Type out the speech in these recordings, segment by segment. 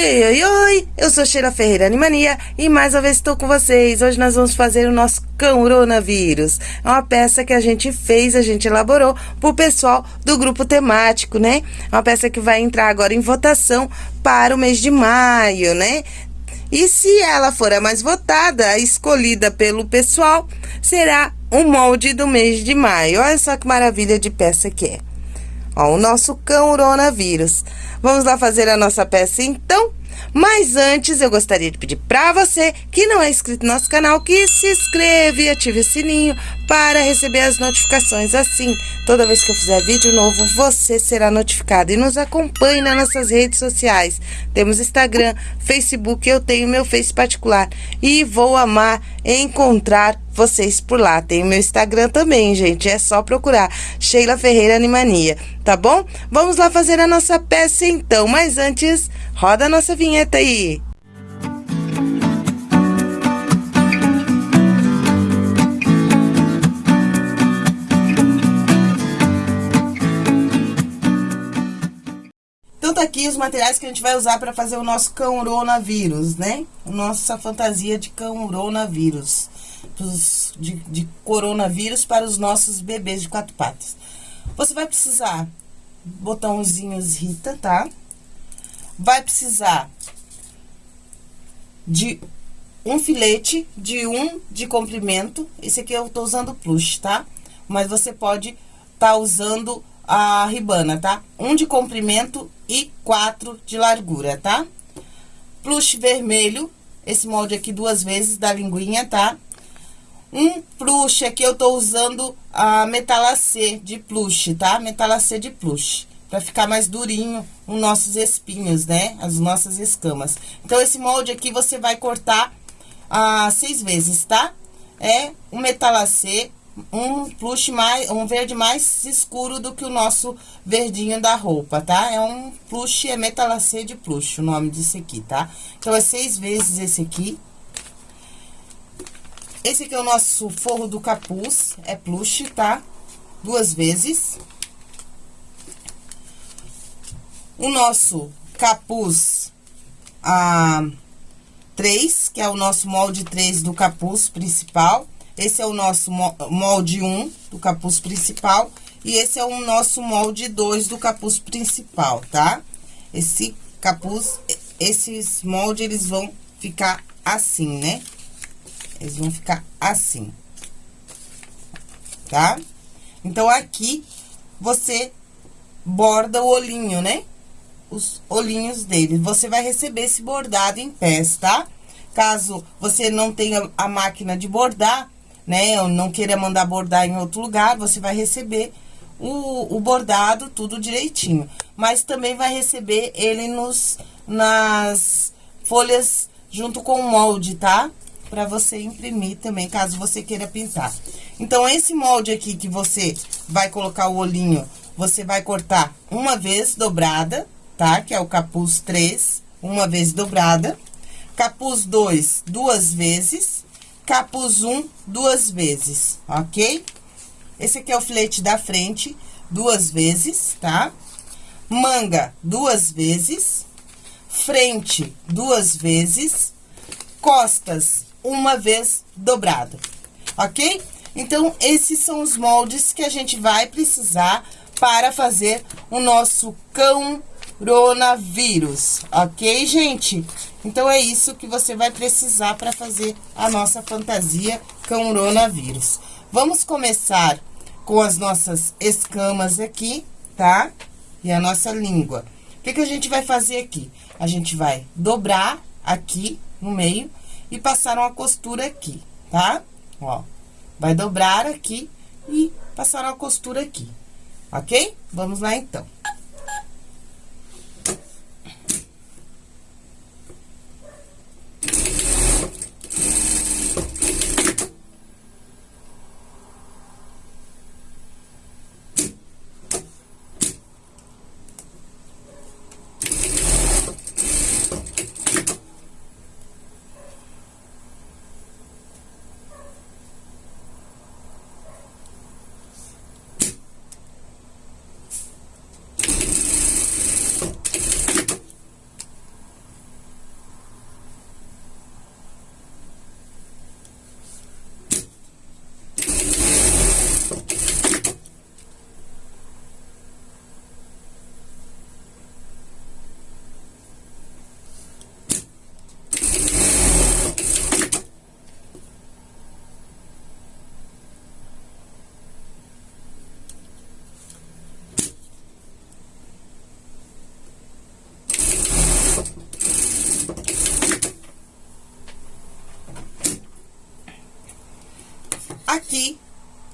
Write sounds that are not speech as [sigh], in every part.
Oi, oi, oi, oi! Eu sou Sheila Ferreira Animania e mais uma vez estou com vocês. Hoje nós vamos fazer o nosso coronavírus. É uma peça que a gente fez, a gente elaborou para o pessoal do grupo temático, né? É uma peça que vai entrar agora em votação para o mês de maio, né? E se ela for a mais votada, a escolhida pelo pessoal, será o molde do mês de maio. Olha só que maravilha de peça que é. Ó, o nosso coronavírus. Vamos lá fazer a nossa peça então? Mas antes, eu gostaria de pedir para você que não é inscrito no nosso canal que se inscreva e ative o sininho para receber as notificações. Assim, toda vez que eu fizer vídeo novo, você será notificado. E nos acompanhe nas nossas redes sociais. Temos Instagram, Facebook, eu tenho meu Face particular. E vou amar encontrar vocês por lá. Tem meu Instagram também, gente. É só procurar Sheila Ferreira Animania, tá bom? Vamos lá fazer a nossa peça então. Mas antes, roda a nossa vinheta aí. Então tá aqui os materiais que a gente vai usar para fazer o nosso coronavírus, né? Nossa fantasia de coronavírus. De, de coronavírus para os nossos bebês de quatro patas. Você vai precisar botãozinhos Rita, tá? Vai precisar de um filete de um de comprimento. Esse aqui eu tô usando plush, tá? Mas você pode tá usando a ribana, tá? Um de comprimento e quatro de largura, tá? Plush vermelho, esse molde aqui duas vezes da linguinha, tá? Um plush aqui eu tô usando a metalacê de plush, tá? Metalacê de plush, pra ficar mais durinho os nossos espinhos, né? As nossas escamas. Então, esse molde aqui você vai cortar ah, seis vezes, tá? É um metalacê um plush mais, um verde mais escuro do que o nosso verdinho da roupa, tá? É um plush, é metalacê de plush, o nome disso aqui, tá? Então, é seis vezes esse aqui. Esse aqui é o nosso forro do capuz, é plush, tá? Duas vezes. O nosso capuz, a ah, três, que é o nosso molde 3 do capuz principal. Esse é o nosso molde 1 do capuz principal. E esse é o nosso molde 2 do capuz principal, tá? Esse capuz, esses moldes, eles vão ficar assim, né? Eles vão ficar assim. Tá? Então, aqui, você borda o olhinho, né? Os olhinhos dele. Você vai receber esse bordado em pés, tá? Caso você não tenha a máquina de bordar, né? Ou não queira mandar bordar em outro lugar, você vai receber o, o bordado tudo direitinho. Mas também vai receber ele nos, nas folhas junto com o molde, tá? Pra você imprimir também, caso você queira pintar. Então, esse molde aqui que você vai colocar o olhinho, você vai cortar uma vez dobrada, tá? Que é o capuz 3, uma vez dobrada. Capuz 2, duas vezes capuz 1 duas vezes, ok? Esse aqui é o filete da frente, duas vezes, tá? Manga, duas vezes. Frente, duas vezes. Costas, uma vez dobrado, ok? Então, esses são os moldes que a gente vai precisar para fazer o nosso cão coronavírus, ok, gente? Então, é isso que você vai precisar para fazer a nossa fantasia coronavírus. Vamos começar com as nossas escamas aqui, tá? E a nossa língua. O que, que a gente vai fazer aqui? A gente vai dobrar aqui no meio e passar uma costura aqui, tá? Ó, vai dobrar aqui e passar uma costura aqui, ok? Vamos lá, então.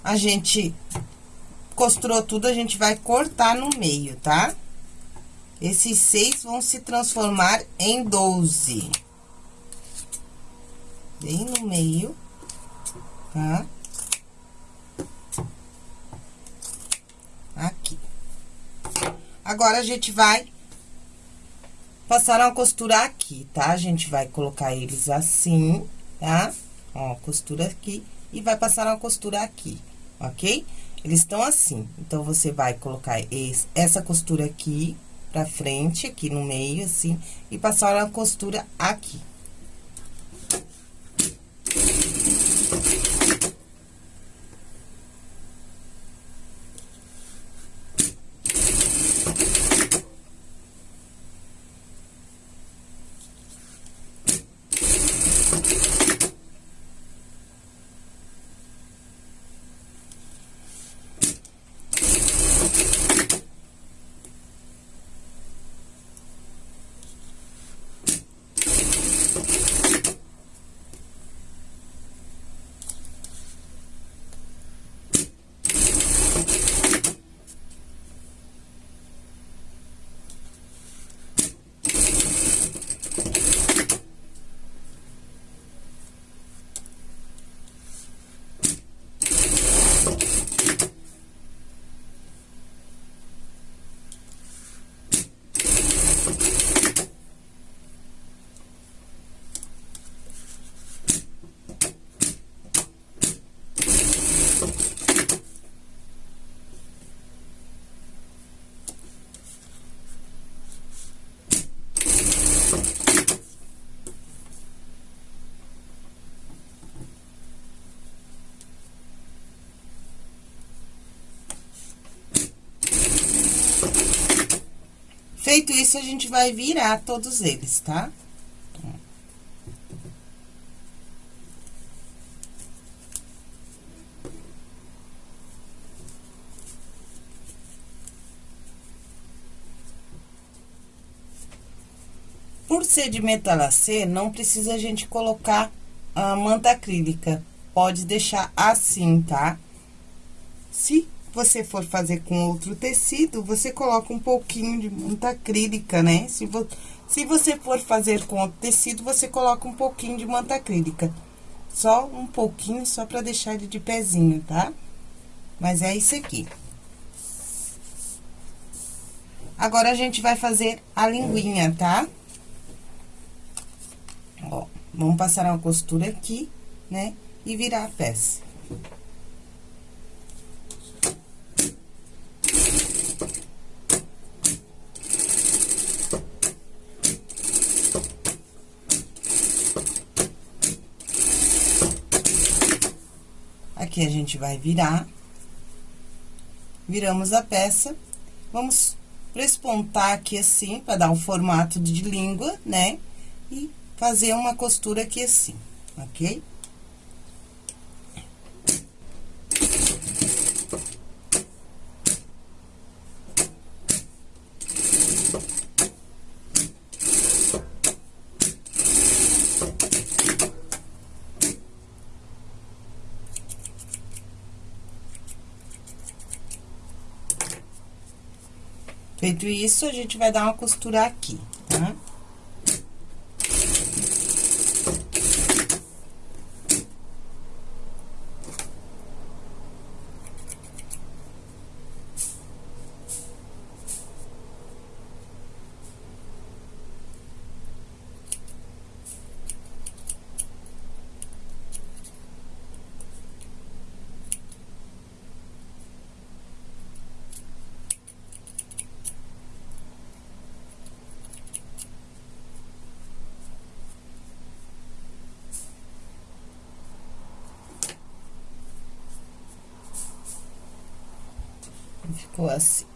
A gente costurou tudo, a gente vai cortar no meio, tá? Esses seis vão se transformar em doze. Bem no meio, tá? Aqui. Agora, a gente vai passar uma costura aqui, tá? A gente vai colocar eles assim, tá? Ó, costura aqui e vai passar uma costura aqui, ok? Eles estão assim, então, você vai colocar esse, essa costura aqui pra frente, aqui no meio, assim, e passar uma costura aqui. Thank you. Feito isso, a gente vai virar todos eles, tá? Por ser de metalacê, não precisa a gente colocar a manta acrílica. Pode deixar assim, tá? Se você for fazer com outro tecido, você coloca um pouquinho de manta acrílica, né? Se, vo, se você for fazer com outro tecido, você coloca um pouquinho de manta acrílica. Só um pouquinho, só pra deixar ele de pezinho, tá? Mas é isso aqui. Agora, a gente vai fazer a linguinha, tá? Ó, vamos passar uma costura aqui, né? E virar a peça. Aqui a gente vai virar. Viramos a peça. Vamos prespontar aqui assim, para dar um formato de língua, né? E fazer uma costura aqui assim, ok? Isso, a gente vai dar uma costura aqui, assim.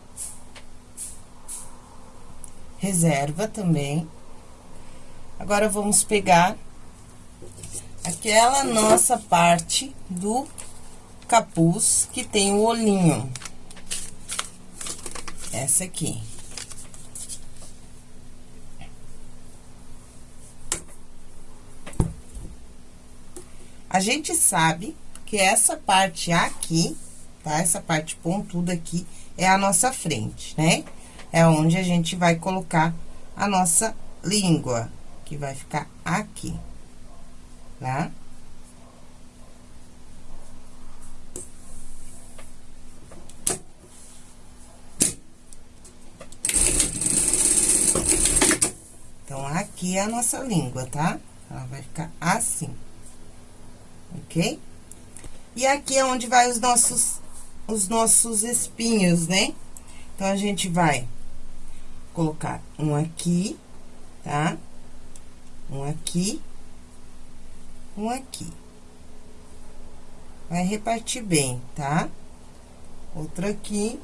Reserva também. Agora, vamos pegar aquela nossa parte do capuz que tem o olhinho. Essa aqui. A gente sabe que essa parte aqui, tá? Essa parte pontuda aqui é a nossa frente, né? É onde a gente vai colocar a nossa língua, que vai ficar aqui, tá? Então, aqui é a nossa língua, tá? Ela vai ficar assim, ok? E aqui é onde vai os nossos, os nossos espinhos, né? Então, a gente vai colocar um aqui, tá? Um aqui, um aqui. Vai repartir bem, tá? Outro aqui,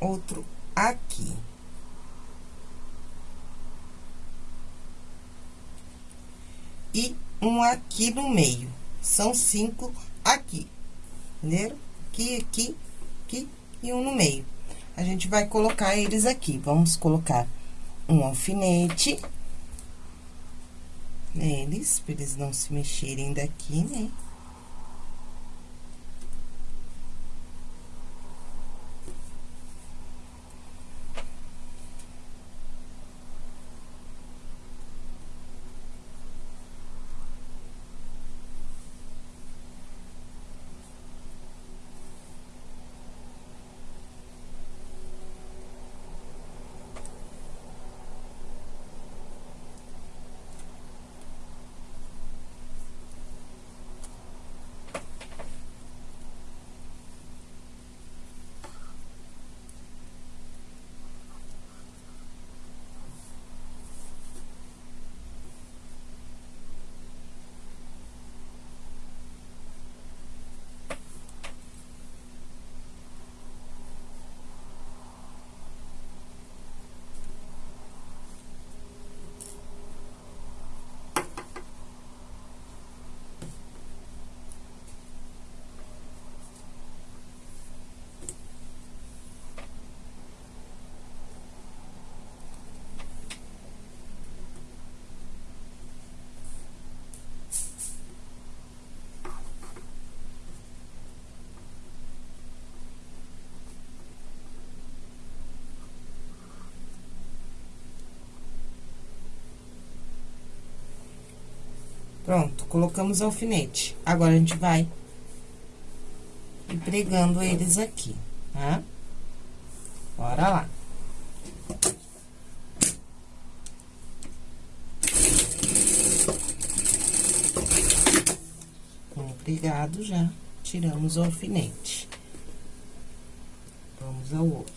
outro aqui. E um aqui no meio. São cinco aqui, entenderam? Aqui, aqui, aqui e um no meio. A gente vai colocar eles aqui. Vamos colocar um alfinete neles, pra eles não se mexerem daqui, né? Pronto, colocamos alfinete. Agora, a gente vai pregando eles aqui, tá? Bora lá. Um pregado já, tiramos o alfinete. Vamos ao outro.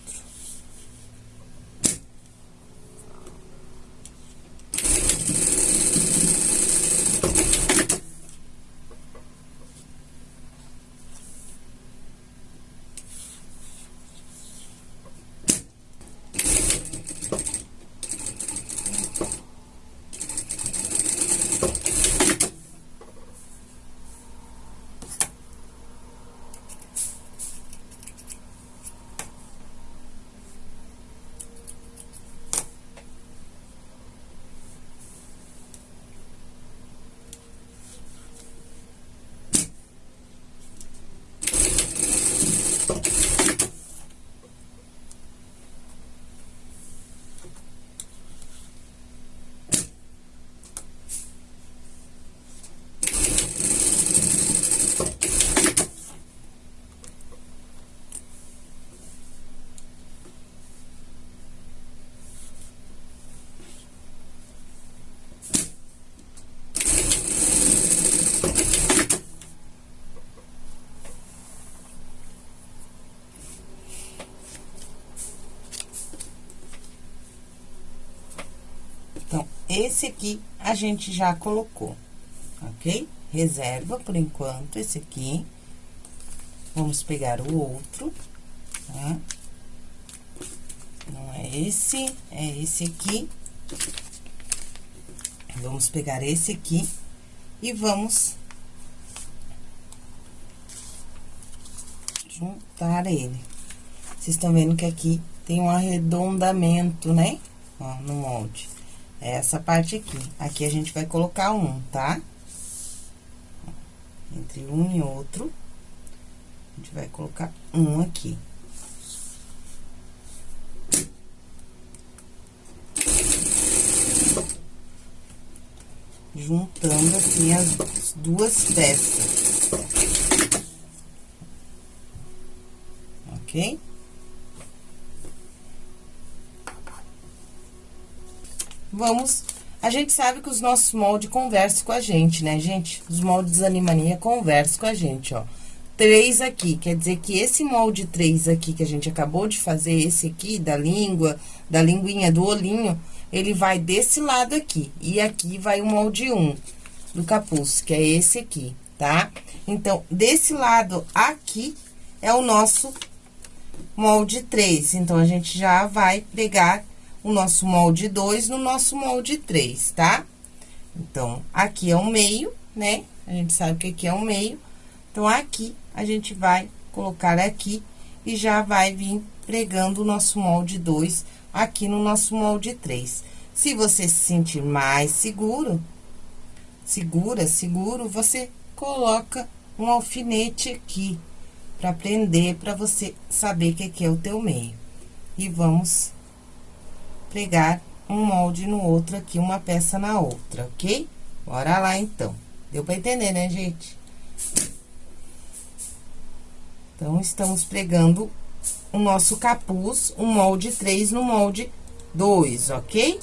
Esse aqui a gente já colocou, ok? Reserva por enquanto esse aqui. Vamos pegar o outro, tá? Não é esse, é esse aqui. Vamos pegar esse aqui e vamos juntar ele. Vocês estão vendo que aqui tem um arredondamento, né? Ó, no molde. É essa parte aqui. Aqui a gente vai colocar um, tá? Entre um e outro. A gente vai colocar um aqui. Juntando assim as duas peças. Ok? Vamos a gente sabe que os nossos moldes conversam com a gente, né, gente? Os moldes Animania conversam com a gente, ó. Três aqui, quer dizer que esse molde três aqui que a gente acabou de fazer, esse aqui, da língua, da linguinha, do olhinho, ele vai desse lado aqui. E aqui vai o molde um do capuz, que é esse aqui, tá? Então, desse lado aqui é o nosso molde três. Então, a gente já vai pegar o nosso molde 2 no nosso molde 3, tá? Então, aqui é o meio, né? A gente sabe que aqui é o meio. Então, aqui, a gente vai colocar aqui e já vai vir pregando o nosso molde 2 aqui no nosso molde 3. Se você se sentir mais seguro, segura, seguro, você coloca um alfinete aqui para prender, para você saber que aqui é o teu meio. E vamos pregar um molde no outro aqui, uma peça na outra, ok? Bora lá, então. Deu pra entender, né, gente? Então, estamos pregando o nosso capuz, um molde 3 no molde 2, ok?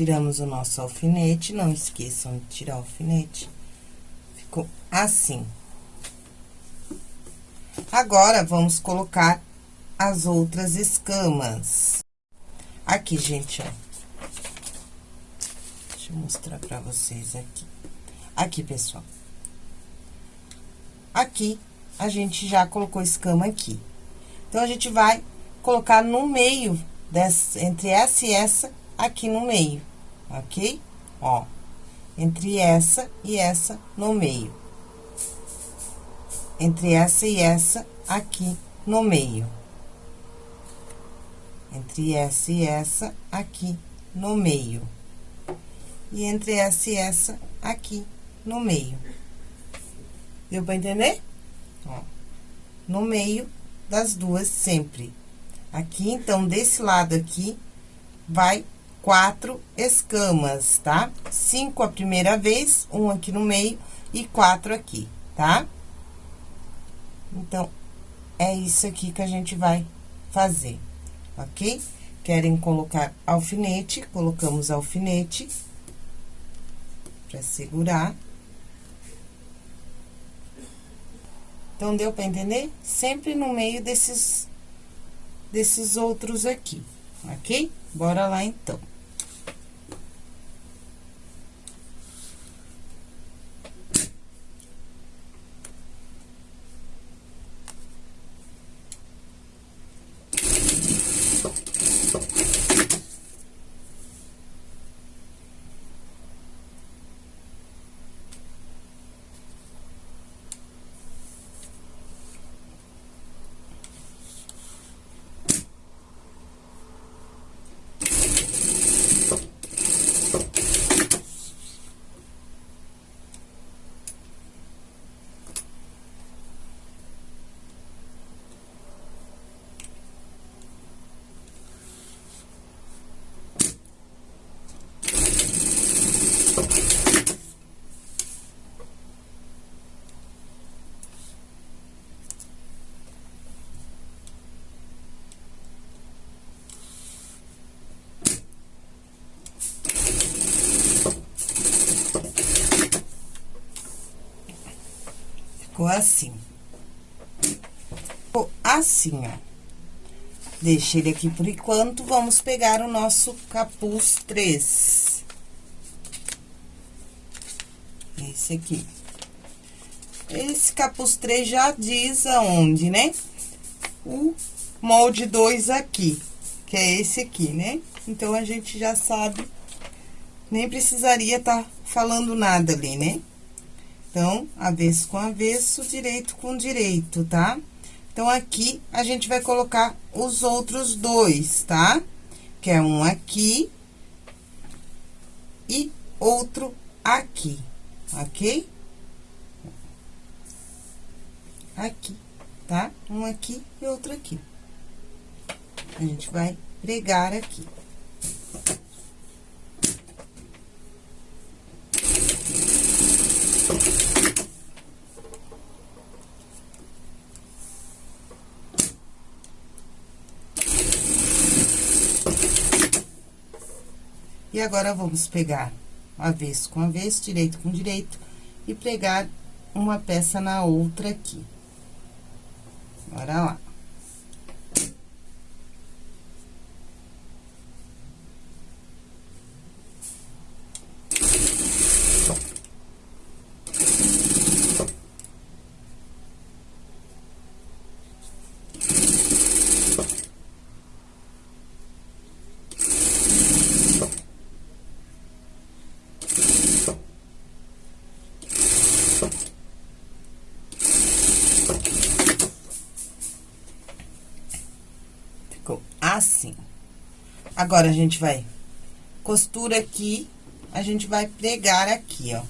Tiramos o nosso alfinete, não esqueçam de tirar o alfinete. Ficou assim. Agora, vamos colocar as outras escamas. Aqui, gente, ó. Deixa eu mostrar pra vocês aqui. Aqui, pessoal. Aqui, a gente já colocou escama aqui. Então, a gente vai colocar no meio, dessa, entre essa e essa, aqui no meio ok? Ó, entre essa e essa no meio. Entre essa e essa aqui no meio. Entre essa e essa aqui no meio. E entre essa e essa aqui no meio. Deu pra entender? Ó, no meio das duas sempre. Aqui, então, desse lado aqui, vai quatro escamas, tá? Cinco a primeira vez, um aqui no meio e quatro aqui, tá? Então, é isso aqui que a gente vai fazer, ok? Querem colocar alfinete, colocamos alfinete pra segurar. Então, deu pra entender? Sempre no meio desses, desses outros aqui, ok? Bora lá, então. Ficou assim. Ficou assim, ó. Deixa ele aqui por enquanto, vamos pegar o nosso capuz 3. Esse aqui. Esse capuz 3 já diz aonde, né? O molde 2 aqui, que é esse aqui, né? Então, a gente já sabe, nem precisaria estar tá falando nada ali, né? Então, avesso com avesso, direito com direito, tá? Então, aqui, a gente vai colocar os outros dois, tá? Que é um aqui e outro aqui, ok? Aqui, tá? Um aqui e outro aqui. A gente vai pregar aqui. E agora, vamos pegar avesso com avesso, direito com direito, e pregar uma peça na outra aqui. Bora lá. Assim. Agora, a gente vai costura aqui, a gente vai pregar aqui, ó.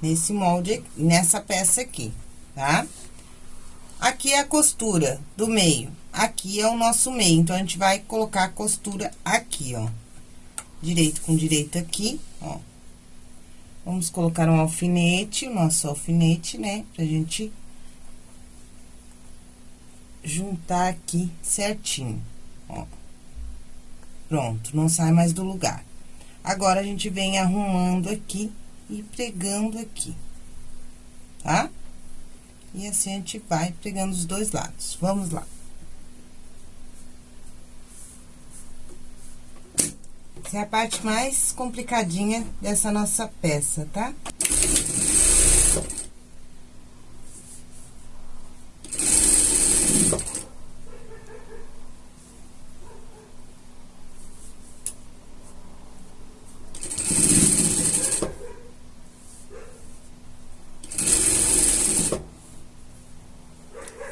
Nesse molde, nessa peça aqui, tá? Aqui é a costura do meio, aqui é o nosso meio, então, a gente vai colocar a costura aqui, ó. Direito com direito aqui, ó. Vamos colocar um alfinete, o nosso alfinete, né? Pra gente juntar aqui certinho ó. Pronto, não sai mais do lugar. Agora, a gente vem arrumando aqui e pregando aqui, tá? E assim, a gente vai pregando os dois lados. Vamos lá. Essa é a parte mais complicadinha dessa nossa peça, tá?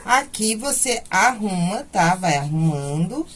Aqui você arruma, tá? Vai arrumando.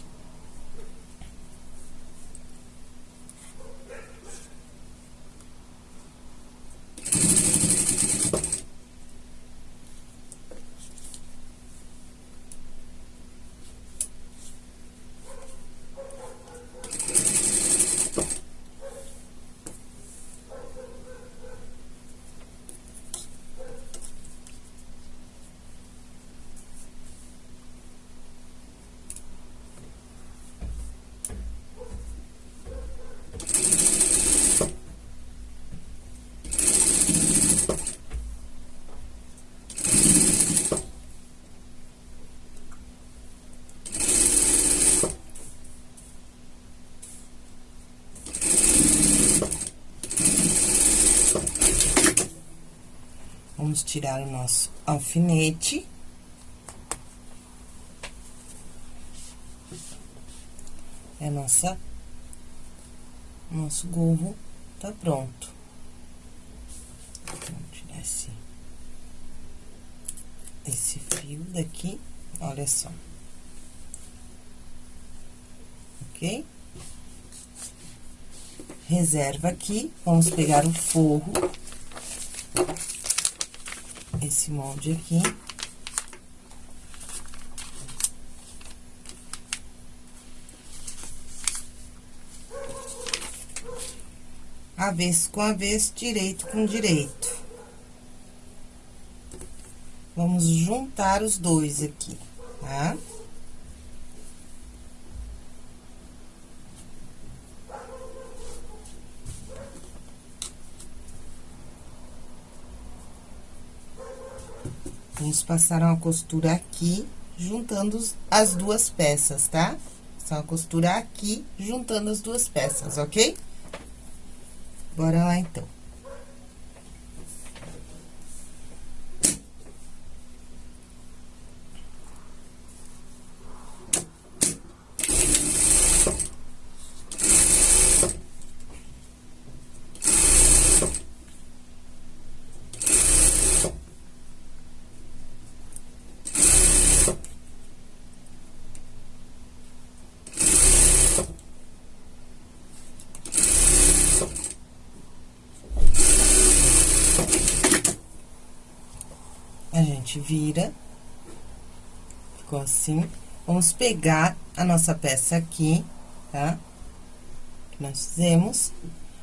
Vamos tirar o nosso alfinete. É nossa... Nosso gorro tá pronto. Vamos tirar esse... Esse fio daqui, olha só. Ok? Reserva aqui, vamos pegar o forro esse molde aqui. Avesso com avesso, direito com direito. Vamos juntar os dois aqui, tá? Tá? Vamos passar uma costura aqui, juntando as duas peças, tá? Passar uma costura aqui, juntando as duas peças, ok? Bora lá, então. A gente vira. Ficou assim. Vamos pegar a nossa peça aqui, tá? Que nós fizemos.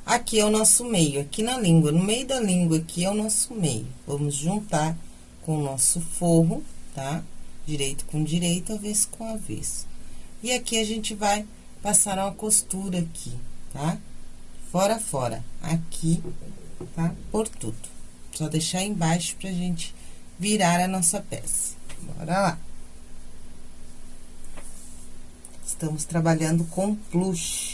Aqui é o nosso meio, aqui na língua, no meio da língua aqui é o nosso meio. Vamos juntar com o nosso forro, tá? Direito com direito, avesso com avesso. E aqui a gente vai passar uma costura aqui, tá? Fora, fora. Aqui, tá? Por tudo. Só deixar embaixo pra gente virar a nossa peça. Bora lá. Estamos trabalhando com plush.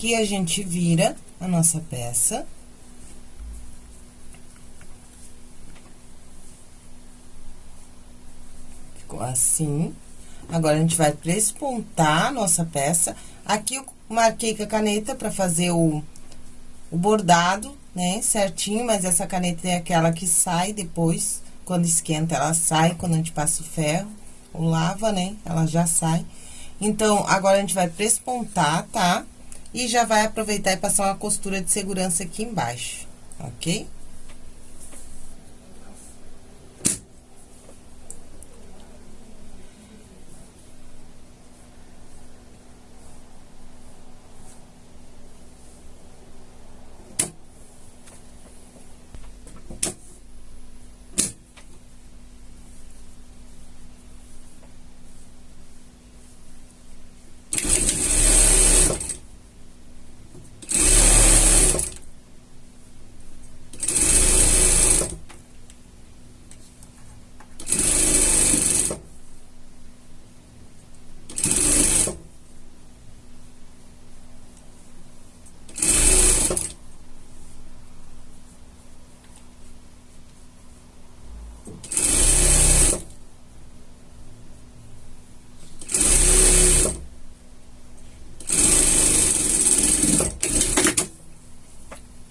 Aqui a gente vira a nossa peça. Ficou assim. Agora, a gente vai prespontar a nossa peça. Aqui eu marquei com a caneta pra fazer o, o bordado, né, certinho, mas essa caneta é aquela que sai depois, quando esquenta, ela sai, quando a gente passa o ferro, ou lava, né, ela já sai. Então, agora a gente vai prespontar, tá? E já vai aproveitar e passar uma costura de segurança aqui embaixo, ok?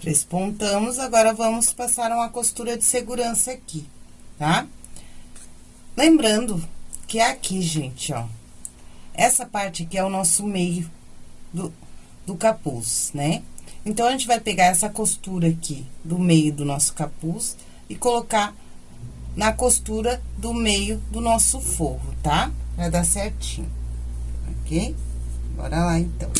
Despontamos, agora vamos passar uma costura de segurança aqui, tá? Lembrando que é aqui, gente, ó. Essa parte aqui é o nosso meio do, do capuz, né? Então, a gente vai pegar essa costura aqui do meio do nosso capuz e colocar na costura do meio do nosso forro, tá? Vai dar certinho, ok? Bora lá, então.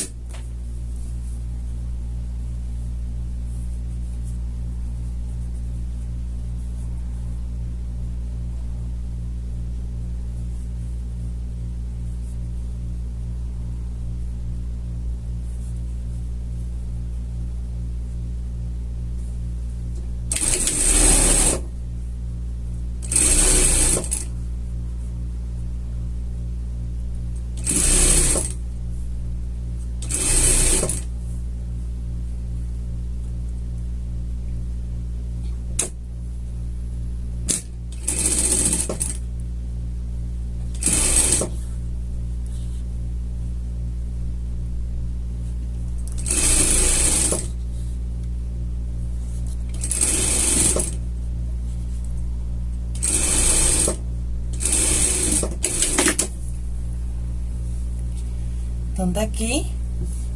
Então, tá aqui.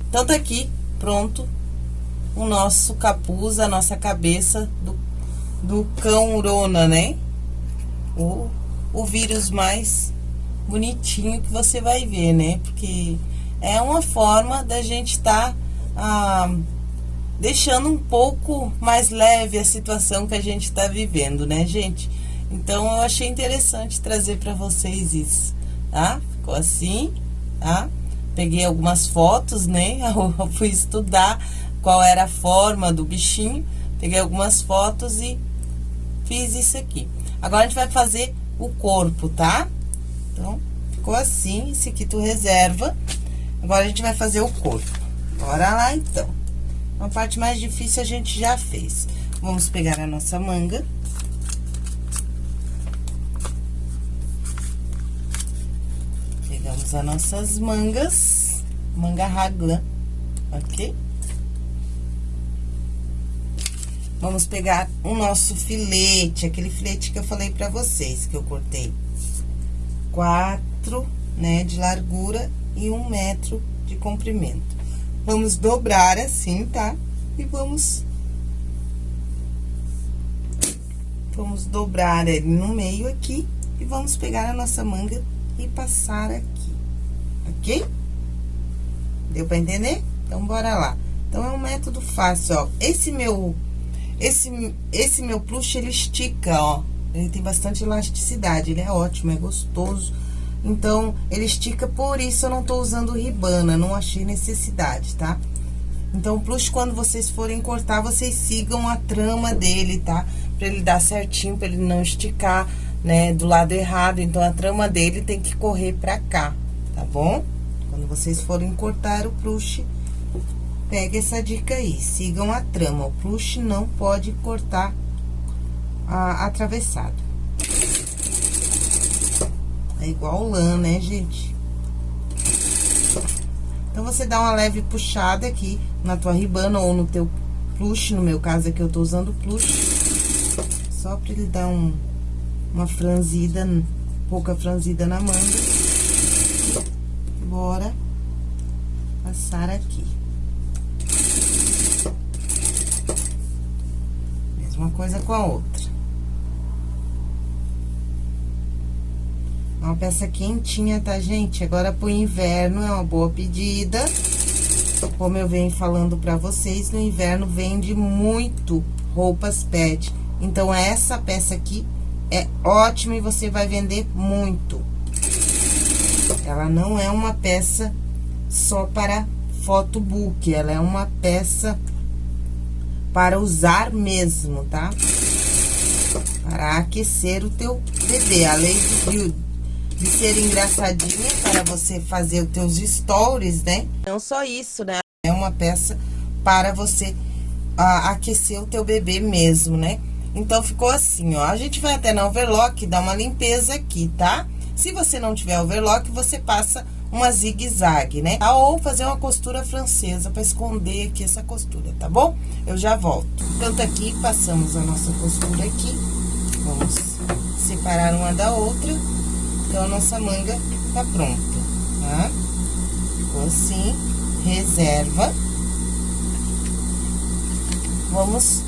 Então, tá aqui, pronto, o nosso capuz, a nossa cabeça do, do cão urona, né? O, o vírus mais bonitinho que você vai ver, né? Porque é uma forma da gente estar tá, ah, deixando um pouco mais leve a situação que a gente está vivendo, né, gente? Então, eu achei interessante trazer para vocês isso, tá? Ficou assim, tá? Peguei algumas fotos, né? [laughs] Eu fui estudar qual era a forma do bichinho. Peguei algumas fotos e fiz isso aqui. Agora, a gente vai fazer o corpo, tá? Então, ficou assim. Esse aqui tu reserva. Agora, a gente vai fazer o corpo. Bora lá, então. A parte mais difícil a gente já fez. Vamos pegar a nossa manga. Pegamos as nossas mangas. Manga raglan, ok? Vamos pegar o nosso filete, aquele filete que eu falei pra vocês, que eu cortei. Quatro, né, de largura e um metro de comprimento. Vamos dobrar assim, tá? E vamos... Vamos dobrar ele no meio aqui e vamos pegar a nossa manga e passar aqui, ok? Deu pra entender? Então, bora lá. Então, é um método fácil, ó. Esse meu esse, esse meu plush, ele estica, ó. Ele tem bastante elasticidade, ele é ótimo, é gostoso. Então, ele estica, por isso eu não tô usando ribana, não achei necessidade, tá? Então, o plush, quando vocês forem cortar, vocês sigam a trama dele, tá? Pra ele dar certinho, pra ele não esticar, né, do lado errado. Então, a trama dele tem que correr pra cá, tá bom? Quando vocês forem cortar o plush, Pegue essa dica aí, sigam a trama. O plush não pode cortar a, atravessado. É igual lã, né, gente? Então, você dá uma leve puxada aqui na tua ribana ou no teu plush. No meu caso aqui, eu tô usando plush. Só pra ele dar um, uma franzida, pouca franzida na manga. Bora passar aqui. uma coisa com a outra. Uma peça quentinha, tá, gente? Agora, pro inverno, é uma boa pedida. Como eu venho falando pra vocês, no inverno vende muito roupas pet. Então, essa peça aqui é ótima e você vai vender muito. Ela não é uma peça só para photobook, ela é uma peça para usar mesmo, tá? Para aquecer o teu bebê. Além de, de ser engraçadinha para você fazer os teus stories, né? Não só isso, né? É uma peça para você ah, aquecer o teu bebê mesmo, né? Então, ficou assim, ó. A gente vai até na overlock dar uma limpeza aqui, tá? Se você não tiver overlock, você passa uma zigue-zague, né? Ou fazer uma costura francesa para esconder aqui essa costura, tá bom? Eu já volto. Tanto aqui, passamos a nossa costura aqui. Vamos separar uma da outra. Então, a nossa manga tá pronta, tá? Ficou assim, reserva. Vamos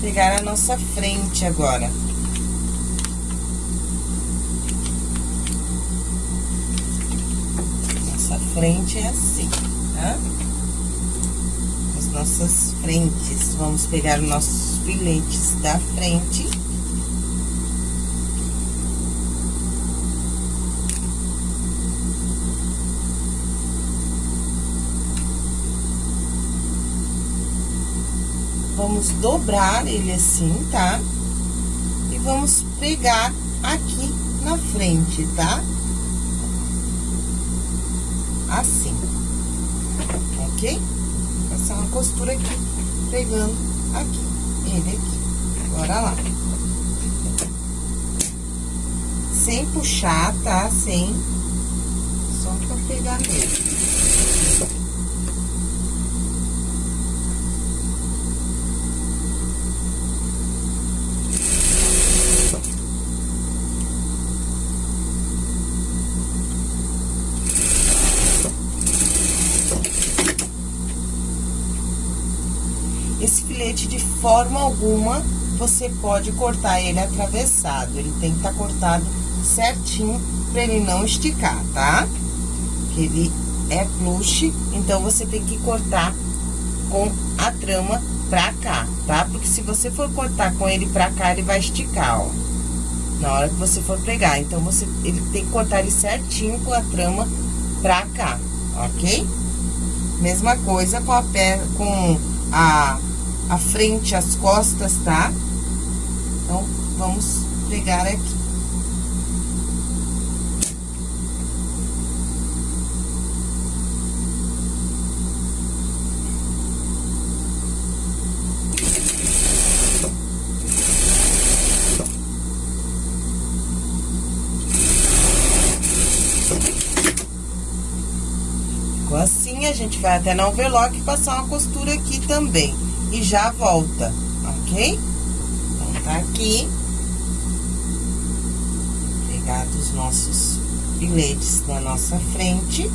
pegar a nossa frente agora. Frente é assim, tá? As nossas frentes. Vamos pegar os nossos filetes da frente. Vamos dobrar ele assim, tá? E vamos pegar aqui na frente, tá? Assim. Ok? Passar uma costura aqui, pegando aqui, ele aqui. Bora lá. Sem puxar, tá? Sem... Só pra pegar mesmo. filete de forma alguma você pode cortar ele atravessado. Ele tem que estar tá cortado certinho para ele não esticar, tá? Que ele é plush, então você tem que cortar com a trama pra cá, tá? Porque se você for cortar com ele pra cá, ele vai esticar, ó. Na hora que você for pregar. Então, você, ele tem que cortar ele certinho com a trama pra cá, ok? Mesma coisa com a pé, com a, a frente, as costas, tá? Então, vamos pregar aqui. a gente vai até na overlock e passar uma costura aqui também. Já volta, ok? Então, tá aqui. Pegar os nossos filetes na nossa frente.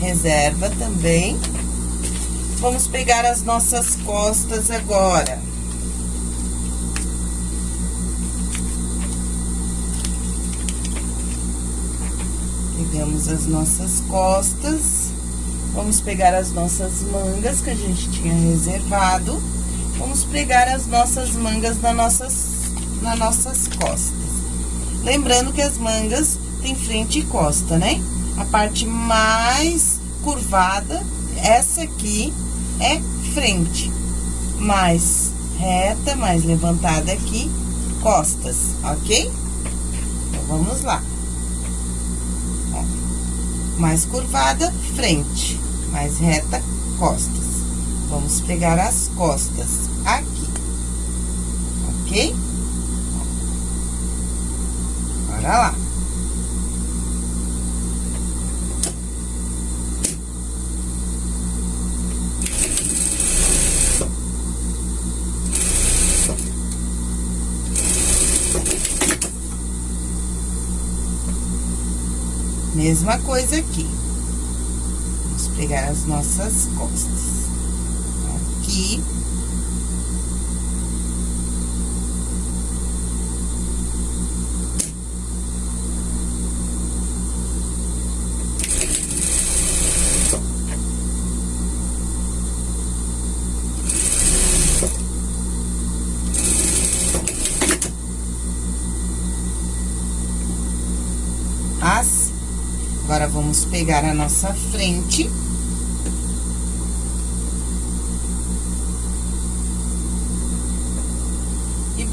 Reserva também. Vamos pegar as nossas costas agora. Pegamos as nossas costas. Vamos pegar as nossas mangas que a gente tinha reservado. Vamos pregar as nossas mangas nas nossas, nas nossas costas. Lembrando que as mangas tem frente e costa, né? A parte mais curvada, essa aqui é frente. Mais reta, mais levantada aqui, costas, ok? Então, vamos lá. Ó, mais curvada, frente mais reta, costas. Vamos pegar as costas aqui, ok? Bora lá. Mesma coisa aqui pegar as nossas costas. Aqui. Agora, vamos pegar a nossa frente.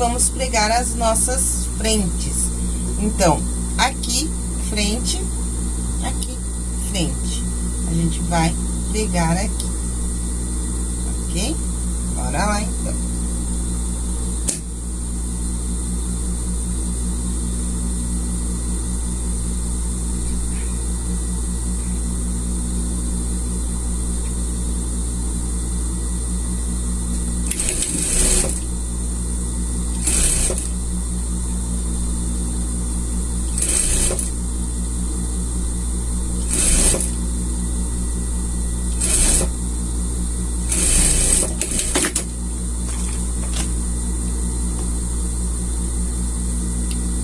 Vamos pregar as nossas frentes. Então, aqui, frente, aqui, frente. A gente vai pregar aqui, ok? Bora lá, então.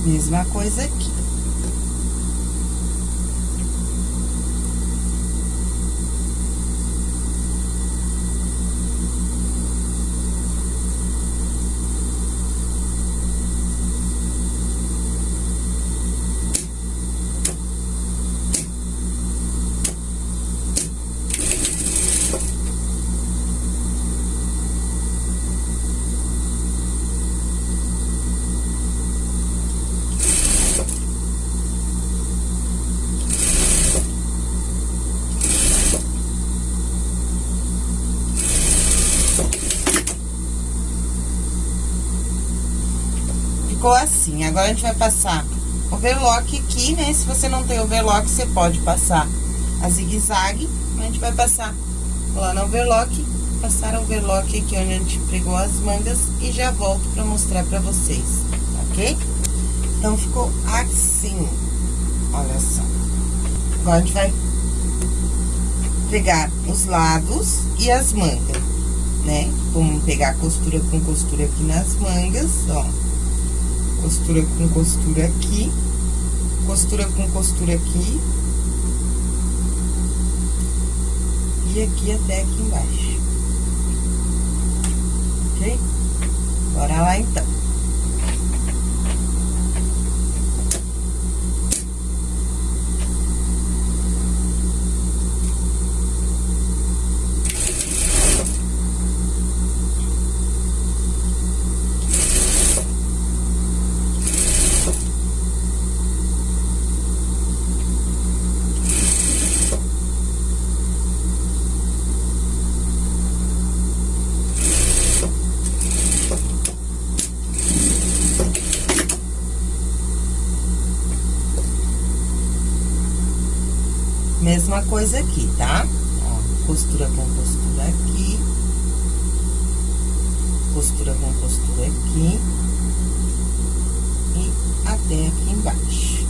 Mesma coisa aqui. ficou assim. Agora, a gente vai passar overlock aqui, né? Se você não tem overlock, você pode passar a zigue-zague. A gente vai passar lá no overlock, passar o overlock aqui onde a gente pregou as mangas e já volto pra mostrar pra vocês, ok? Então, ficou assim, olha só. Agora, a gente vai pegar os lados e as mangas. né? Vamos pegar costura com costura aqui nas mangas, ó. Costura com costura aqui, costura com costura aqui. E aqui até aqui embaixo. Ok? Bora lá, então. Mesma coisa aqui, tá? Ó, costura com costura aqui. Costura com costura aqui. E até aqui embaixo.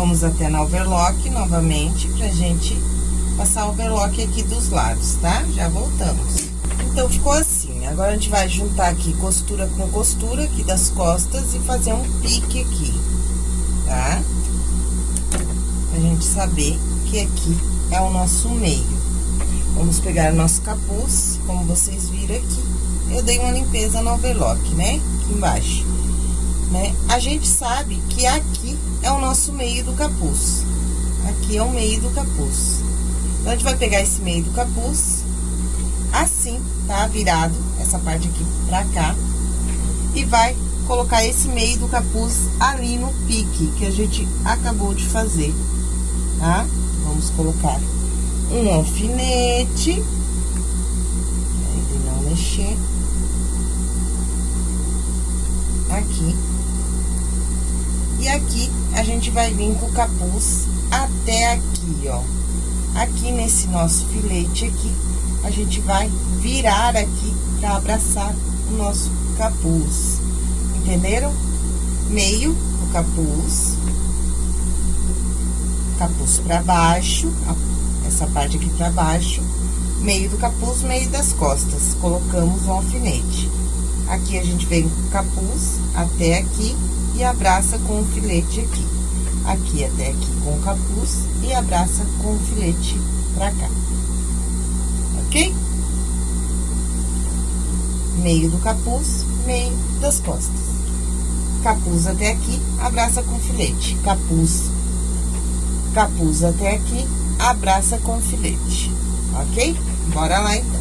Vamos até na overlock novamente pra gente passar o overlock aqui dos lados, tá? Já voltamos. Então, ficou assim. Agora, a gente vai juntar aqui costura com costura aqui das costas e fazer um pique aqui, tá? Pra gente saber que aqui é o nosso meio. Vamos pegar nosso capuz, como vocês viram aqui. Eu dei uma limpeza no overlock, né? Aqui embaixo. Né? A gente sabe que aqui é o nosso meio do capuz. Aqui é o meio do capuz. Então, a gente vai pegar esse meio do capuz, assim, tá? Virado, essa parte aqui pra cá. E vai colocar esse meio do capuz ali no pique, que a gente acabou de fazer, tá? Vamos colocar um alfinete. Não mexer. Aqui. E aqui a gente vai vir com o capuz até aqui, ó. Aqui nesse nosso filete aqui, a gente vai virar aqui pra abraçar o nosso capuz. Entenderam? Meio do capuz. Capuz pra baixo, essa parte aqui pra baixo. Meio do capuz, meio das costas. Colocamos um alfinete. Aqui a gente vem com o capuz até aqui abraça com o filete aqui. Aqui até aqui com o capuz e abraça com o filete pra cá. Ok? Meio do capuz, meio das costas. Capuz até aqui, abraça com filete. Capuz, capuz até aqui, abraça com filete. Ok? Bora lá então.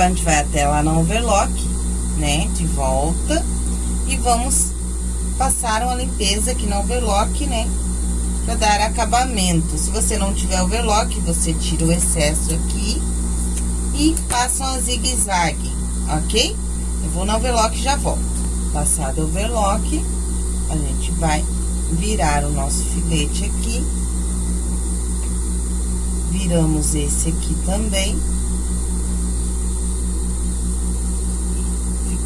Agora, a gente vai até lá no overlock, né? De volta. E vamos passar uma limpeza aqui no overlock, né? para dar acabamento. Se você não tiver overlock, você tira o excesso aqui e passa uma zigue-zague, ok? Eu vou no overlock e já volto. Passado o overlock, a gente vai virar o nosso filete aqui. Viramos esse aqui também.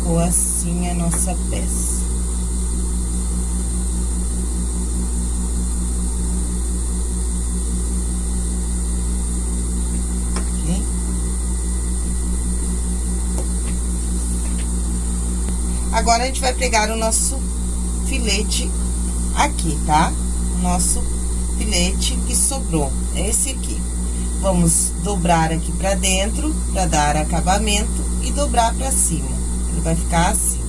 Ficou assim a nossa peça. Agora, a gente vai pegar o nosso filete aqui, tá? Nosso filete que sobrou, esse aqui. Vamos dobrar aqui pra dentro, pra dar acabamento, e dobrar pra cima. Vai ficar assim,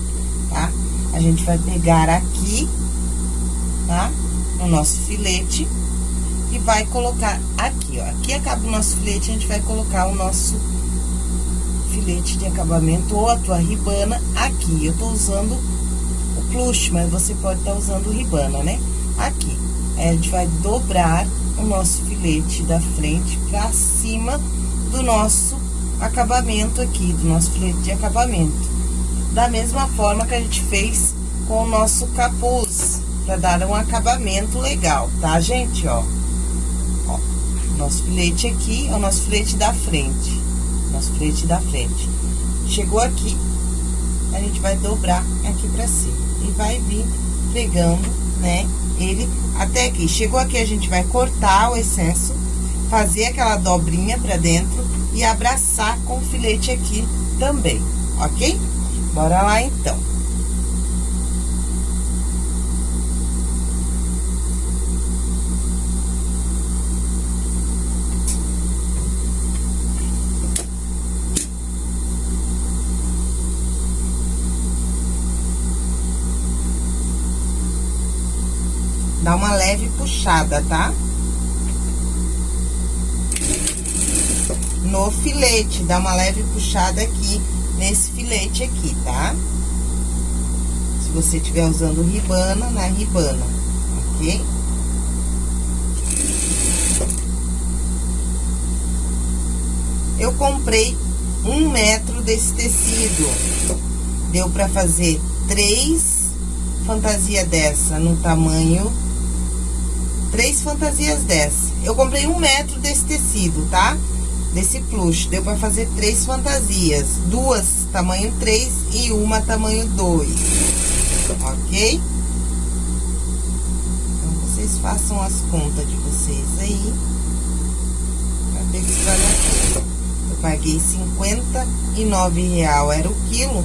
tá? A gente vai pegar aqui, tá? No nosso filete, e vai colocar aqui, ó. Aqui acaba o nosso filete, a gente vai colocar o nosso filete de acabamento ou a tua ribana aqui. Eu tô usando o plush, mas você pode estar tá usando ribana, né? Aqui. Aí, a gente vai dobrar o nosso filete da frente pra cima do nosso acabamento aqui, do nosso filete de acabamento. Da mesma forma que a gente fez com o nosso capuz, pra dar um acabamento legal, tá, gente? Ó, ó nosso filete aqui é o nosso filete da frente nosso filete da frente. Chegou aqui, a gente vai dobrar aqui pra cima. E vai vir pegando, né, ele até aqui. Chegou aqui, a gente vai cortar o excesso, fazer aquela dobrinha pra dentro e abraçar com o filete aqui também, ok? Bora lá, então. Dá uma leve puxada, tá? No filete, dá uma leve puxada aqui, filete aqui, tá? Se você estiver usando ribana, na ribana, ok? Eu comprei um metro desse tecido. Deu pra fazer três fantasia dessa no tamanho três fantasias dessa. Eu comprei um metro desse tecido, tá? Desse plush. Deu pra fazer três fantasias. Duas tamanho 3 e uma tamanho 2. Ok? Então, vocês façam as contas de vocês aí. Pra ver que vai dar Eu paguei 59 real, era o quilo.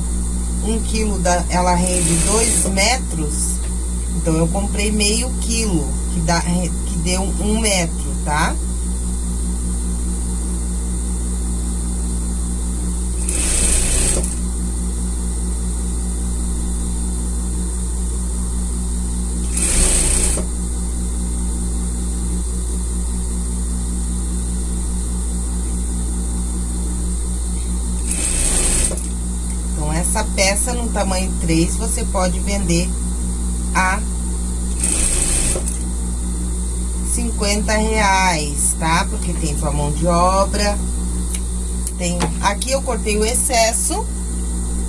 Um quilo, da, ela rende 2 metros. Então, eu comprei meio quilo que, dá, que deu um metro, tá? Então, essa peça tamanho 3, você pode vender a 50 reais, tá? Porque tem tua mão de obra. Tem... Aqui eu cortei o excesso,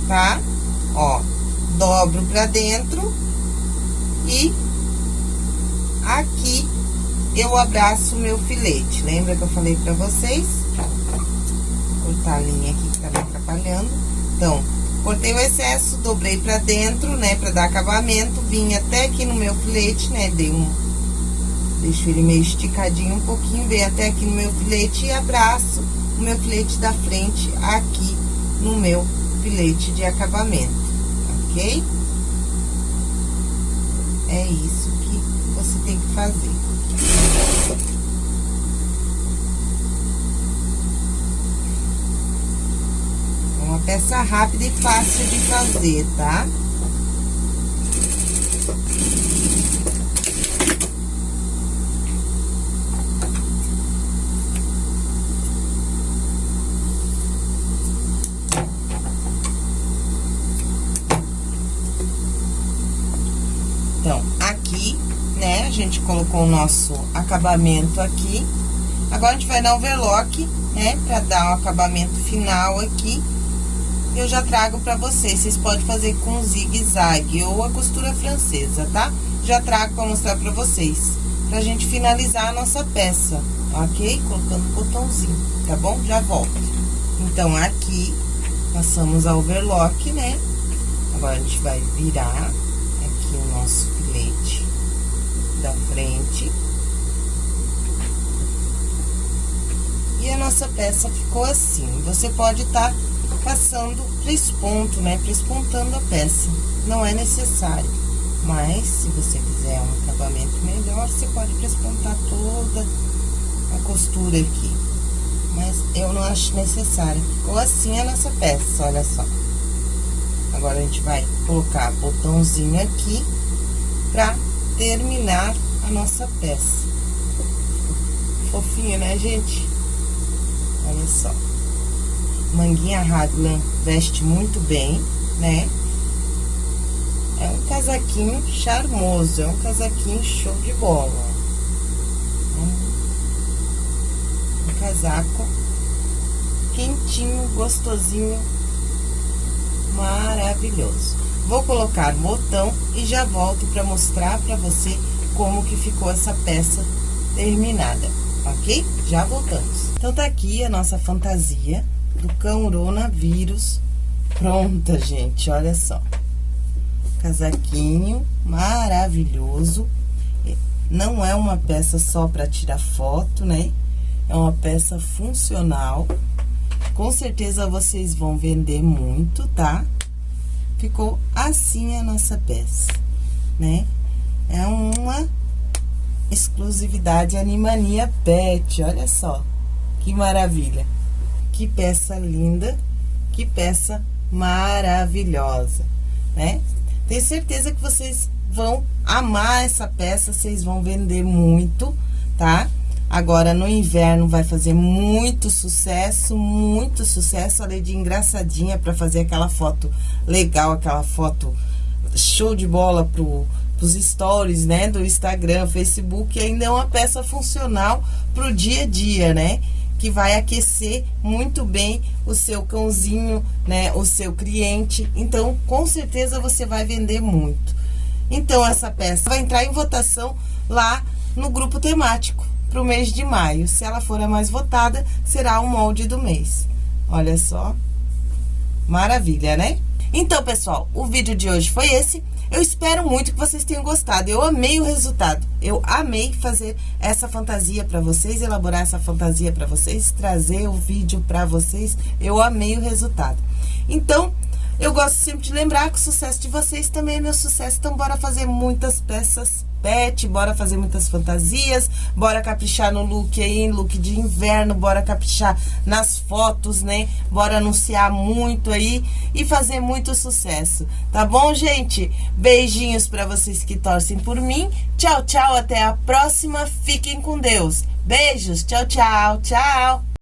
tá? Ó, dobro pra dentro. E aqui eu abraço meu filete. Lembra que eu falei pra vocês? Vou cortar a linha aqui que tá me atrapalhando. Então, cortei o excesso, dobrei pra dentro, né? Pra dar acabamento. Vim até aqui no meu filete, né? Dei um Deixo ele meio esticadinho um pouquinho, venho até aqui no meu filete e abraço o meu filete da frente aqui no meu filete de acabamento, ok? É isso que você tem que fazer. É uma peça rápida e fácil de fazer, tá? Tá? gente colocou o nosso acabamento aqui. Agora, a gente vai dar um overlock, né? Pra dar o um acabamento final aqui. Eu já trago pra vocês. Vocês podem fazer com zigue-zague ou a costura francesa, tá? Já trago pra mostrar pra vocês. Pra gente finalizar a nossa peça, ok? Colocando o botãozinho, tá bom? Já volto. Então, aqui, passamos a overlock, né? Agora, a gente vai virar aqui o nosso filete da frente. E a nossa peça ficou assim. Você pode estar tá passando presponto, né? Prespontando a peça. Não é necessário. Mas, se você quiser um acabamento melhor, você pode prespontar toda a costura aqui. Mas eu não acho necessário. Ficou assim a nossa peça, olha só. Agora, a gente vai colocar botãozinho aqui pra terminar a nossa peça. Fofinho, né, gente? Olha só. Manguinha Raglan veste muito bem, né? É um casaquinho charmoso, é um casaquinho show de bola. Um casaco quentinho, gostosinho, maravilhoso. Vou colocar botão e já volto para mostrar para você como que ficou essa peça terminada, ok? Já voltamos. Então, tá aqui a nossa fantasia do coronavírus pronta, gente, olha só. Casaquinho maravilhoso. Não é uma peça só para tirar foto, né? É uma peça funcional. Com certeza vocês vão vender muito, tá? Ficou assim a nossa peça, né? É uma exclusividade Animania Pet, olha só. Que maravilha. Que peça linda, que peça maravilhosa, né? Tenho certeza que vocês vão amar essa peça, vocês vão vender muito, tá? Agora, no inverno, vai fazer muito sucesso, muito sucesso. Além de engraçadinha para fazer aquela foto legal, aquela foto show de bola pro, pros stories, né? Do Instagram, Facebook. Ainda é uma peça funcional pro dia a dia, né? Que vai aquecer muito bem o seu cãozinho, né? O seu cliente. Então, com certeza, você vai vender muito. Então, essa peça vai entrar em votação lá no grupo temático para o mês de maio. Se ela for a mais votada, será o molde do mês. Olha só. Maravilha, né? Então, pessoal, o vídeo de hoje foi esse. Eu espero muito que vocês tenham gostado. Eu amei o resultado. Eu amei fazer essa fantasia para vocês, elaborar essa fantasia para vocês, trazer o vídeo para vocês. Eu amei o resultado. Então, eu gosto sempre de lembrar que o sucesso de vocês também é meu sucesso. Então, bora fazer muitas peças pet, bora fazer muitas fantasias, bora caprichar no look aí, look de inverno, bora caprichar nas fotos, né? Bora anunciar muito aí e fazer muito sucesso, tá bom, gente? Beijinhos para vocês que torcem por mim. Tchau, tchau, até a próxima. Fiquem com Deus. Beijos, tchau, tchau, tchau.